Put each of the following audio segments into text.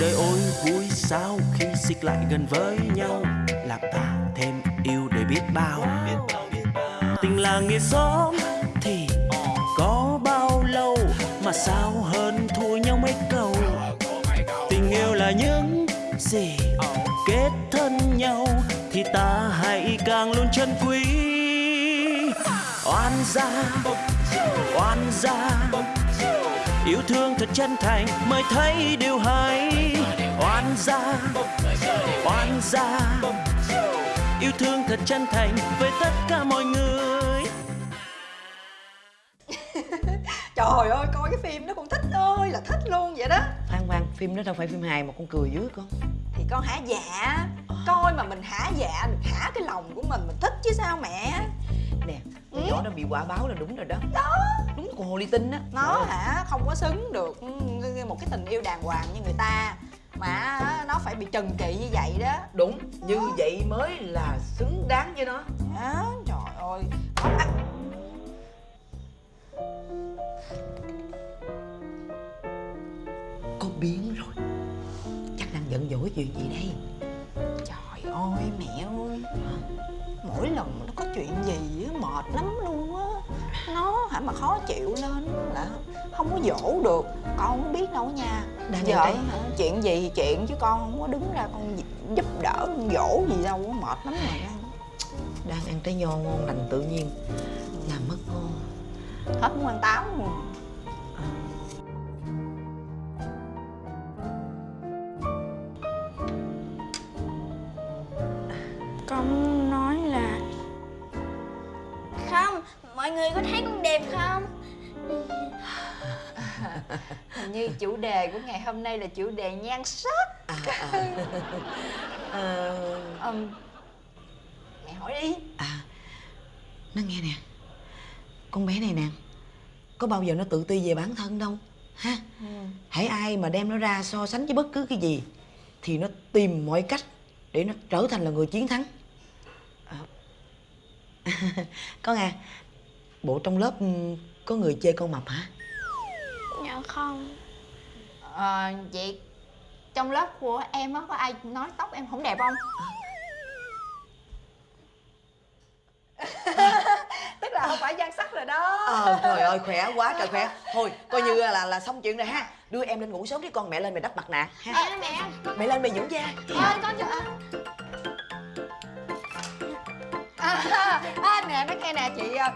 đời ôi, vui sao khi xích lại gần với nhau? Làm ta thêm yêu để biết bao. Tình là nghĩa xóm thì có bao lâu? Mà sao hơn thua nhau mấy câu? Tình yêu là những gì kết thân nhau thì ta hãy càng luôn chân quý. Oan gia oan gia yêu thương thật chân thành mới thấy điều hay. Oan gia oan gia. Yêu thương thật chân thành với tất cả mọi người. Trời ơi coi cái phim đó con thích ơi là thích luôn vậy đó. Khoan khoan, phim đó đâu phải phim hài mà con cười dữ con. Thì con hả dạ? Coi mà mình hả dạ được hả cái lòng của mình Mình thích chứ sao mẹ? Nè, nó bị quả báo là đúng rồi đó. Đó. Đúng là con hồ ly tinh á. Nó hả? Không có xứng được. Ừ, một cái tình yêu đàng hoàng như người ta. Mà nó phải bị trần trị như vậy đó. Đúng, như vậy mới là xứng đáng với nó. Đó, trời ơi. Ăn. Có biến rồi. Chắc đang giận dỗi chuyện gì đây? Trời ơi mẹ ơi Mỗi lần nó có chuyện gì á mệt lắm luôn á. Nó hả mà khó chịu lên là không có dỗ được. Con không biết đâu nha. Đang Giờ hả, chuyện gì thì chuyện chứ con không có đứng ra con giúp đỡ con dỗ gì đâu á mệt lắm rồi Đang ăn trái nho ngon lành tự nhiên. Làm mất ngon. Hết muốn ăn táo. Luôn Con mọi người có thấy con đẹp không? Hình như chủ đề của ngày hôm nay là chủ đề nhan sắc. À, à. Ờ, Ừm, Mẹ hỏi đi. À Nó nghe nè. Con bé này nè Có bao giờ nó tự ti về bản thân đâu? Ha? Hãy ai mà đem nó ra so sánh với bất cứ cái gì Thì nó tìm mọi cách Để nó trở thành là người chiến thắng. À. Con à Bộ trong lớp ừ, có người chê con mập hả? Dạ không. Ờ, vậy trong lớp của em á có ai nói tóc em không đẹp không? Tức là không phải nhan sắc rồi đó. Ờ trời ơi khỏe quá trời khỏe. Thôi coi như là là xong chuyện rồi ha. Đưa em lên ngủ sớm đi con mẹ lên mày đắp mặt nạ ha. À mẹ. Mẹ lên mày dưỡng da. Ơi con cho À, à, nè nói nghe nè chị à,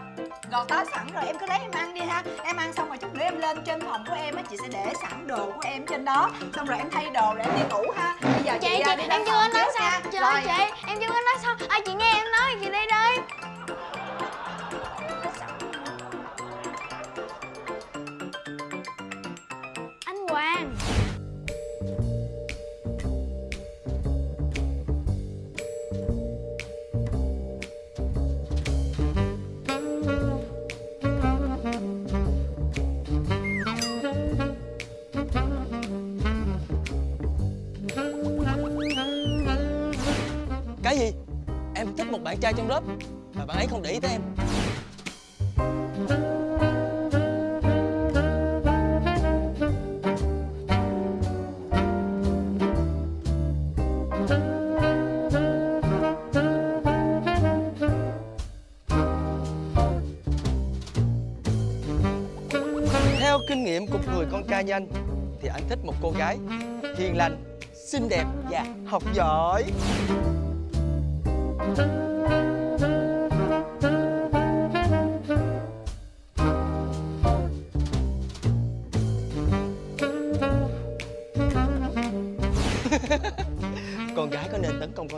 gọt táo sẵn rồi em cứ lấy em ăn đi ha. Em ăn xong rồi chút nữa em lên trên phòng của em á chị sẽ để sẵn đồ của em trên đó. Xong rồi em thay đồ để em đi ngủ ha. Bây giờ Chị, chị, chị, à, đi em chưa nói xong Trời Rồi. ơi chị, em chưa nói xong Ai chị nghe em nói bạn trai trong lớp Mà bạn ấy không để ý tới em. Theo kinh nghiệm của người con trai như anh Thì anh thích một cô gái hiền lành, xinh đẹp và học giỏi.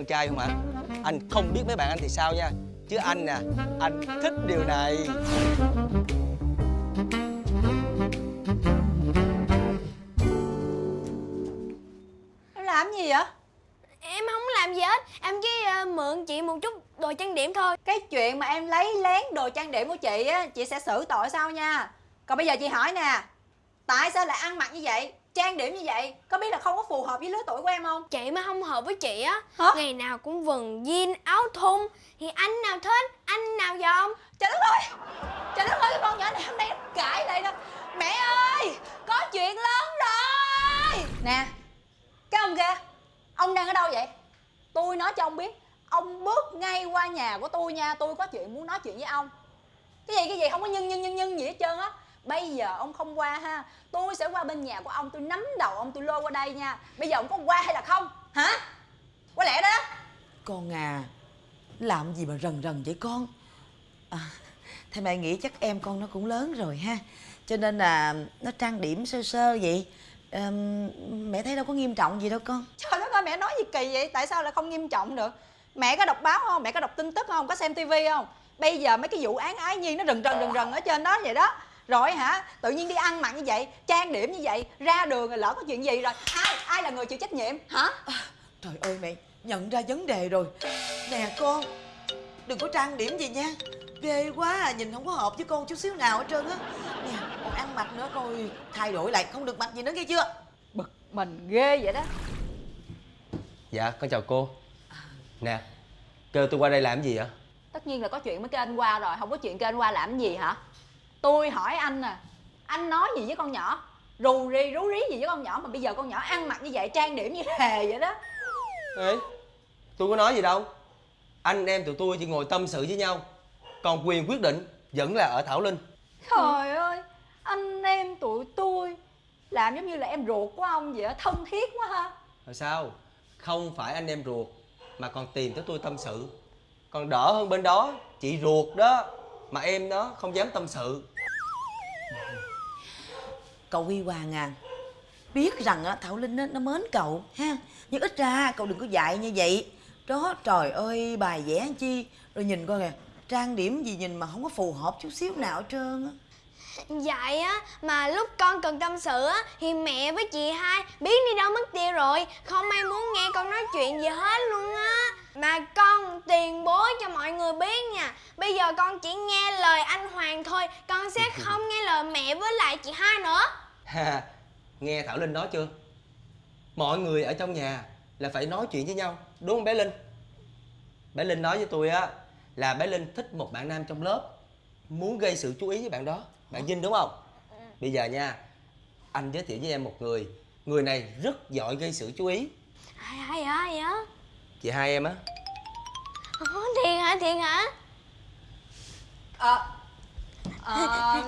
Trai không ạ? Anh không biết mấy bạn anh thì sao nha. Chứ anh nè, anh thích điều này. Em làm gì vậy? Em không làm gì hết. Em chỉ ờ, mượn chị một chút đồ trang điểm thôi. Cái chuyện mà em lấy lén đồ trang điểm của chị á chị sẽ xử tội sau nha? Còn bây giờ chị hỏi nè tại sao lại ăn mặc như vậy trang điểm như vậy có biết là không có phù hợp với lứa tuổi của em không? Chị mà không hợp với chị á Hả? ngày nào cũng vần jean áo thun. Thì anh nào thích anh nào dòm trời đất ơi! Trời đất ơi con nhỏ này hôm nay cãi lại đó. Mẹ ơi có chuyện lớn rồi. Nè cái ông kia ông đang ở đâu vậy? Tôi nói cho ông biết ông bước ngay qua nhà của tôi nha. Tôi có chuyện muốn nói chuyện với ông. Cái gì cái gì? Không có nhân nhân nhân nhân gì hết trơn á bây giờ ông không qua ha. Tôi sẽ qua bên nhà của ông tôi nắm đầu ông tôi lôi qua đây nha. Bây giờ ông có qua hay là không? Hả? Có lẽ đó. Con à Làm gì mà rần rần vậy con? À, Theo mẹ nghĩ chắc em con nó cũng lớn rồi ha. Cho nên là nó trang điểm sơ sơ vậy. Ờm, Mẹ thấy đâu có nghiêm trọng gì đâu con. Trời đất ơi mẹ nói gì kỳ vậy? Tại sao lại không nghiêm trọng được? Mẹ có đọc báo không? Mẹ có đọc tin tức không? Có xem tivi không? Bây giờ mấy cái vụ án ái nhi nó rần rần rần rần ở trên đó vậy đó rồi hả? Tự nhiên đi ăn mặn như vậy trang điểm như vậy ra đường rồi lỡ có chuyện gì rồi. Ai ai là người chịu trách nhiệm? Hả? Trời ơi mẹ nhận ra vấn đề rồi. Nè con Đừng có trang điểm gì nha. Ghê quá à, nhìn không có hợp với con chút xíu nào hết trơn á. Nè còn ăn mặc nữa coi Thay đổi lại không được mặc gì nữa nghe chưa? Bực mình ghê vậy đó. Dạ con chào cô. Nè Kêu tôi qua đây làm gì vậy? Tất nhiên là có chuyện mới kêu anh qua rồi không có chuyện kêu anh qua làm gì hả tôi hỏi anh nè anh nói gì với con nhỏ? Rù rì rú rí gì với con nhỏ mà bây giờ con nhỏ ăn mặc như vậy trang điểm như hề vậy đó. Ê Tôi có nói gì đâu. Anh em tụi tôi chỉ ngồi tâm sự với nhau. Còn quyền quyết định Vẫn là ở Thảo Linh. Trời ơi anh em tụi tôi làm giống như là em ruột của ông vậy á thân thiết quá ha. Rồi sao? Không phải anh em ruột Mà còn tìm tới tôi tâm sự. Còn đỡ hơn bên đó Chị ruột đó Mà em đó không dám tâm sự. Cậu Huy Hoàng à Biết rằng á, Thảo Linh á, nó mến cậu ha? Nhưng ít ra cậu đừng có dạy như vậy. Đó trời ơi bài vẽ chi? Rồi nhìn coi kìa Trang điểm gì nhìn mà không có phù hợp chút xíu nào hết trơn á. Vậy á mà lúc con cần tâm sự á Thì mẹ với chị hai biết đi đâu mất tiêu rồi. Không ai muốn nghe con nói chuyện gì hết luôn á Mà con tiền bối cho mọi người biết nha Bây giờ con chỉ nghe lời anh Hoàng thôi Con sẽ không nghe lời mẹ với lại chị hai nữa Ha, nghe Thảo Linh nói chưa? Mọi người ở trong nhà là phải nói chuyện với nhau, đúng không bé Linh? Bé Linh nói với tôi á là bé Linh thích một bạn nam trong lớp, muốn gây sự chú ý với bạn đó, bạn Vinh đúng không? Bây giờ nha, anh giới thiệu với em một người, người này rất giỏi gây sự chú ý. Ai ai ai á Chị hai em á, Ủa, Thiệt hả thiệt hả? Ờ ờ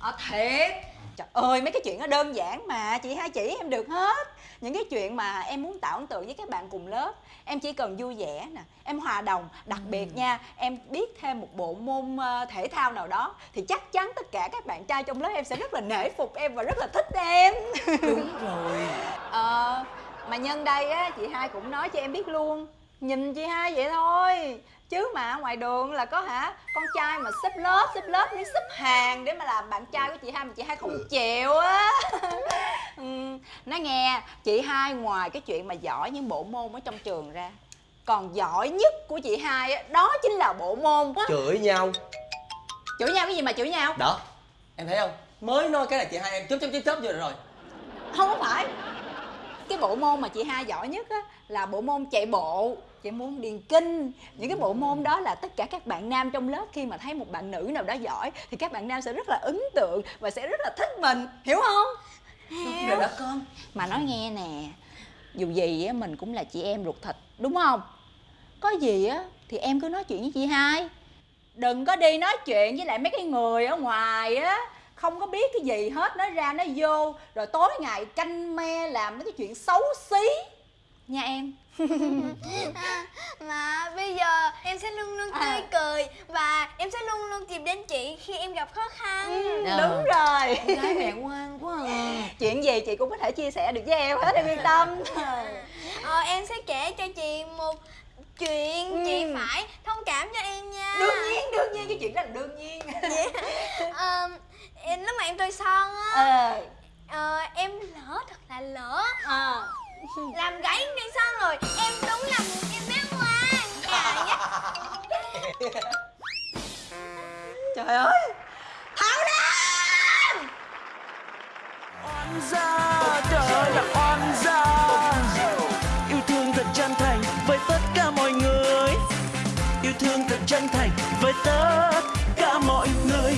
ờ thiệt. Trời ơi mấy cái chuyện nó đơn giản mà. Chị hai chỉ em được hết. Những cái chuyện mà em muốn tạo ấn tượng với các bạn cùng lớp em chỉ cần vui vẻ nè em hòa đồng. Đặc biệt nha em biết thêm một bộ môn ờ, thể thao nào đó thì chắc chắn tất cả các bạn trai trong lớp em sẽ rất là nể phục em và rất là thích em. Đúng rồi. Ờ, mà nhân đây á, chị hai cũng nói cho em biết luôn. Nhìn chị hai vậy thôi. Chứ mà ngoài đường là có hả Con trai mà xếp lớp, xếp lớp đi xếp hàng Để mà làm bạn trai của chị hai mà chị hai không chịu á. Ừ, Nói nghe, chị hai ngoài cái chuyện mà giỏi những bộ môn ở trong trường ra Còn giỏi nhất của chị hai á, đó chính là bộ môn á chửi nhau. Chửi nhau cái gì mà chửi nhau? Đó, em thấy không? Mới nói cái là chị hai em chớp chớp chớp chớp vô rồi. không có phải cái bộ môn mà chị hai giỏi nhất á là bộ môn chạy bộ. Chạy môn điền kinh. Những cái bộ môn đó là tất cả các bạn nam trong lớp khi mà thấy một bạn nữ nào đó giỏi thì các bạn nam sẽ rất là ấn tượng và sẽ rất là thích mình. Hiểu không? Rồi đó con. Mà nói nghe nè dù gì á mình cũng là chị em ruột thịt đúng không? Có gì á thì em cứ nói chuyện với chị hai. Đừng có đi nói chuyện với lại mấy cái người ở ngoài á không có biết cái gì hết nói ra nói vô. Rồi tối ngày canh me làm mấy cái chuyện xấu xí. Nha em. À, Mà bây giờ em sẽ luôn luôn tươi À. cười Và em sẽ luôn luôn tìm đến chị khi em gặp khó khăn. Ờ. đúng rồi. Con gái mẹ ngoan quá à. Chuyện gì chị cũng có thể chia sẻ được với em hết em yên tâm. Ờ, em sẽ kể cho chị một chuyện Ừ. Chị phải thông cảm cho em nha. Đương nhiên đương nhiên cái chuyện đó là đương nhiên. Ờ, em- Lúc mà em tôi son á. Ờ. Ờ, Em lỡ thật là lỡ. Ờ. Làm gãy cây son rồi Em đúng là một em bé ngoan dạ. trời ơi. Thảo lan oan gia trời ơi là oan gia. Yêu thương thật chân thành với tất cả mọi người. Yêu thương thật chân thành với tất cả mọi người